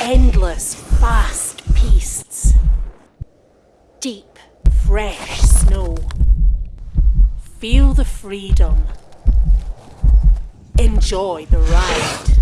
endless, fast pistes. Deep, fresh snow. Feel the freedom. Enjoy the ride.